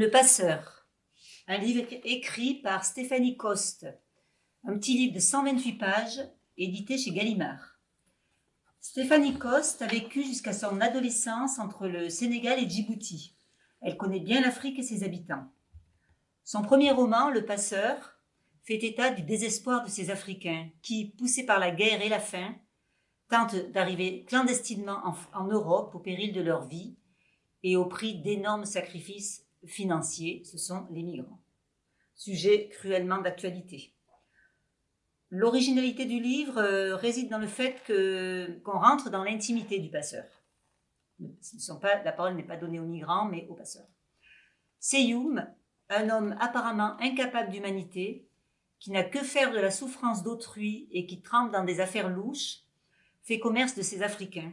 Le Passeur, un livre écrit par Stéphanie Coste, un petit livre de 128 pages, édité chez Gallimard. Stéphanie Coste a vécu jusqu'à son adolescence entre le Sénégal et Djibouti. Elle connaît bien l'Afrique et ses habitants. Son premier roman, Le Passeur, fait état du désespoir de ces Africains qui, poussés par la guerre et la faim, tentent d'arriver clandestinement en, en Europe au péril de leur vie et au prix d'énormes sacrifices financiers, ce sont les migrants. Sujet cruellement d'actualité. L'originalité du livre euh, réside dans le fait qu'on rentre dans l'intimité du passeur. Pas, la parole n'est pas donnée aux migrants, mais aux passeurs. Seyoum, un homme apparemment incapable d'humanité, qui n'a que faire de la souffrance d'autrui et qui trempe dans des affaires louches, fait commerce de ces Africains,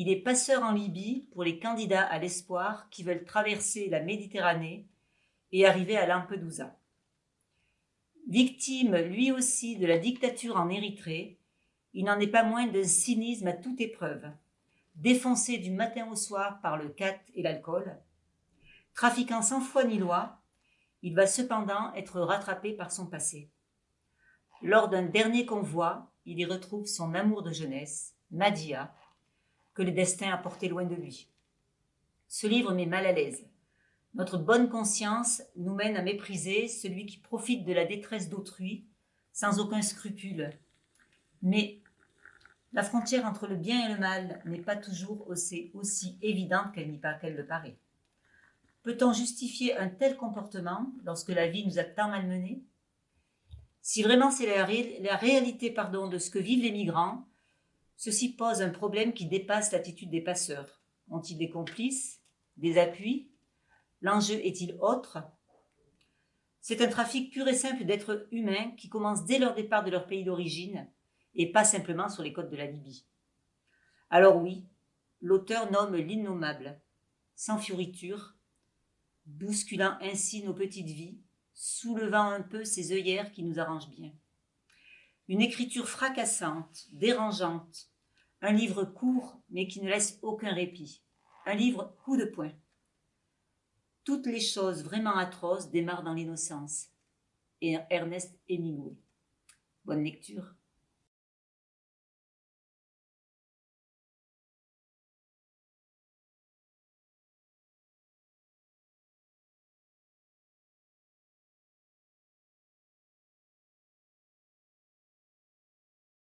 il est passeur en Libye pour les candidats à l'espoir qui veulent traverser la Méditerranée et arriver à Lampedusa. Victime lui aussi de la dictature en Érythrée, il n'en est pas moins d'un cynisme à toute épreuve. Défoncé du matin au soir par le cat et l'alcool, trafiquant sans foi ni loi, il va cependant être rattrapé par son passé. Lors d'un dernier convoi, il y retrouve son amour de jeunesse, Madia, que le destin a porté loin de lui. Ce livre met mal à l'aise. Notre bonne conscience nous mène à mépriser celui qui profite de la détresse d'autrui sans aucun scrupule. Mais la frontière entre le bien et le mal n'est pas toujours aussi, aussi évidente qu'elle le paraît. Peut-on justifier un tel comportement lorsque la vie nous a tant malmenés? Si vraiment c'est la, réalité de ce que vivent les migrants, Ceci pose un problème qui dépasse l'attitude des passeurs. Ont-ils des complices Des appuis? L'enjeu est-il autre? C'est un trafic pur et simple d'êtres humains qui commence dès leur départ de leur pays d'origine et pas simplement sur les côtes de la Libye. Alors oui, l'auteur nomme l'innommable, sans fioriture, bousculant ainsi nos petites vies, soulevant un peu ces œillères qui nous arrangent bien. Une écriture fracassante, dérangeante, un livre court mais qui ne laisse aucun répit, un livre coup de poing. Toutes les choses vraiment atroces démarrent dans l'innocence. Et Ernest Hemingway. Bonne lecture.